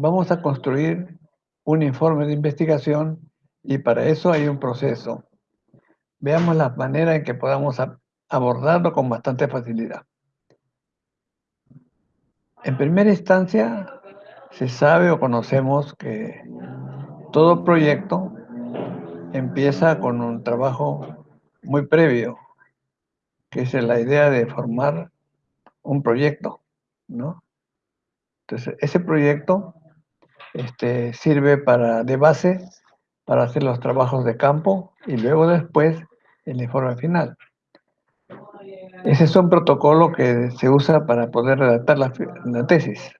vamos a construir un informe de investigación y para eso hay un proceso. Veamos la manera en que podamos abordarlo con bastante facilidad. En primera instancia, se sabe o conocemos que todo proyecto empieza con un trabajo muy previo, que es la idea de formar un proyecto, ¿no? Entonces, ese proyecto este, sirve para, de base para hacer los trabajos de campo y luego después el informe final. Ese es un protocolo que se usa para poder redactar la, la tesis.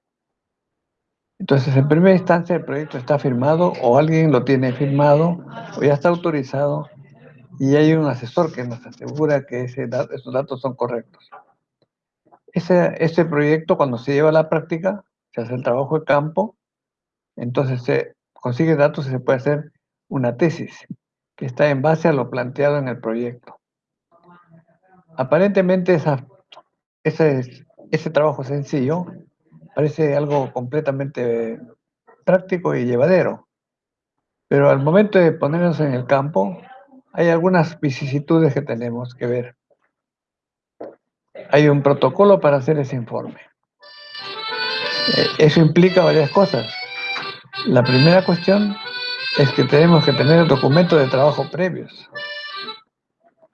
Entonces, en primera instancia, el proyecto está firmado o alguien lo tiene firmado o ya está autorizado y hay un asesor que nos asegura que ese, esos datos son correctos. Ese, ese proyecto, cuando se lleva a la práctica, se hace el trabajo de campo, entonces se consigue datos y se puede hacer una tesis que está en base a lo planteado en el proyecto. Aparentemente ese trabajo sencillo parece algo completamente práctico y llevadero. Pero al momento de ponernos en el campo, hay algunas vicisitudes que tenemos que ver. Hay un protocolo para hacer ese informe. Eh, eso implica varias cosas. La primera cuestión es que tenemos que tener documentos de trabajo previos.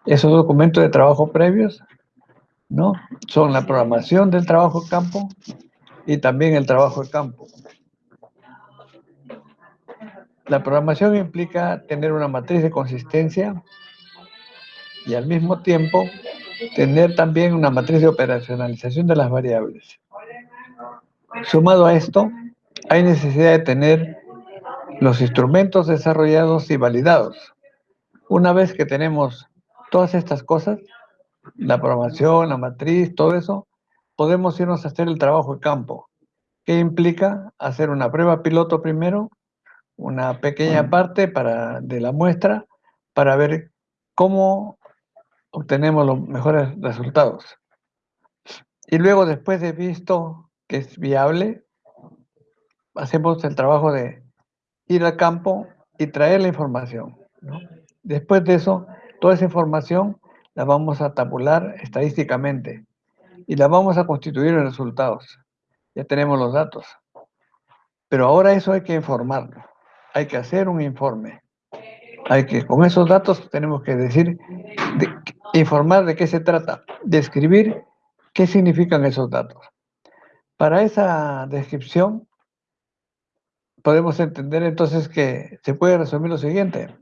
Esos documentos de trabajo previos ¿no? son la programación del trabajo de campo y también el trabajo de campo. La programación implica tener una matriz de consistencia y al mismo tiempo tener también una matriz de operacionalización de las variables. Sumado a esto, hay necesidad de tener los instrumentos desarrollados y validados. Una vez que tenemos todas estas cosas, la programación, la matriz, todo eso, podemos irnos a hacer el trabajo de campo, que implica hacer una prueba piloto primero, una pequeña parte para, de la muestra, para ver cómo obtenemos los mejores resultados. Y luego, después de visto que es viable, hacemos el trabajo de ir al campo y traer la información. Después de eso, toda esa información la vamos a tabular estadísticamente y la vamos a constituir en resultados. Ya tenemos los datos. Pero ahora eso hay que informarlo. Hay que hacer un informe. Hay que, con esos datos tenemos que decir, informar de qué se trata, describir qué significan esos datos. Para esa descripción podemos entender entonces que se puede resumir lo siguiente,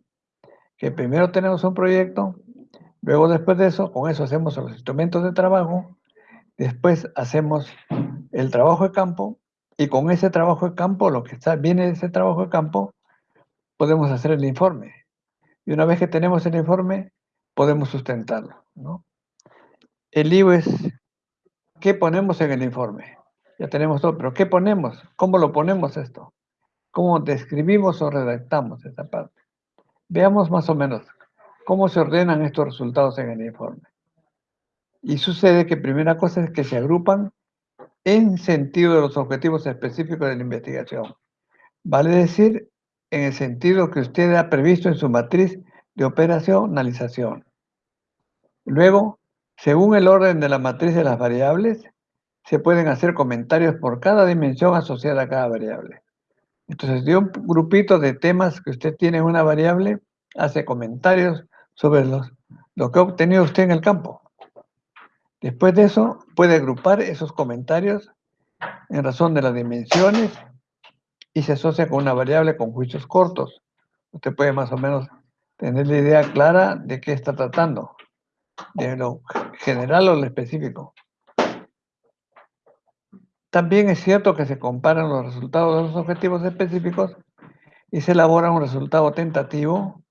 que primero tenemos un proyecto, luego después de eso, con eso hacemos los instrumentos de trabajo, después hacemos el trabajo de campo y con ese trabajo de campo, lo que está, viene de ese trabajo de campo, podemos hacer el informe. Y una vez que tenemos el informe, podemos sustentarlo. ¿no? El lío es, ¿qué ponemos en el informe? Ya tenemos todo, pero ¿qué ponemos? ¿Cómo lo ponemos esto? Cómo describimos o redactamos esta parte. Veamos más o menos cómo se ordenan estos resultados en el informe. Y sucede que primera cosa es que se agrupan en sentido de los objetivos específicos de la investigación. Vale decir, en el sentido que usted ha previsto en su matriz de operacionalización. Luego, según el orden de la matriz de las variables, se pueden hacer comentarios por cada dimensión asociada a cada variable. Entonces, de un grupito de temas que usted tiene en una variable, hace comentarios sobre los, lo que ha obtenido usted en el campo. Después de eso, puede agrupar esos comentarios en razón de las dimensiones y se asocia con una variable con juicios cortos. Usted puede más o menos tener la idea clara de qué está tratando, de lo general o lo específico. También es cierto que se comparan los resultados de los objetivos específicos y se elabora un resultado tentativo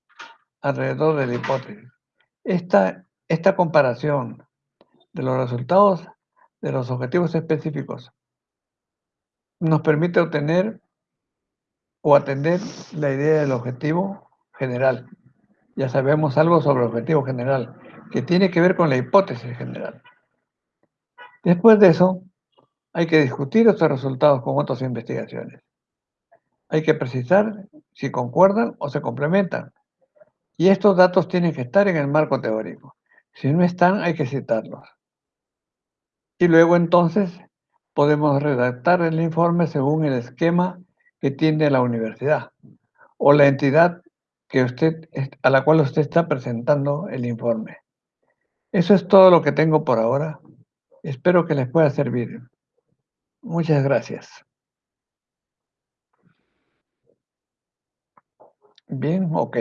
alrededor de la hipótesis. Esta, esta comparación de los resultados de los objetivos específicos nos permite obtener o atender la idea del objetivo general. Ya sabemos algo sobre el objetivo general, que tiene que ver con la hipótesis general. Después de eso, hay que discutir estos resultados con otras investigaciones. Hay que precisar si concuerdan o se complementan. Y estos datos tienen que estar en el marco teórico. Si no están, hay que citarlos. Y luego entonces podemos redactar el informe según el esquema que tiene la universidad o la entidad a la cual usted está presentando el informe. Eso es todo lo que tengo por ahora. Espero que les pueda servir. Muchas gracias. Bien, ok.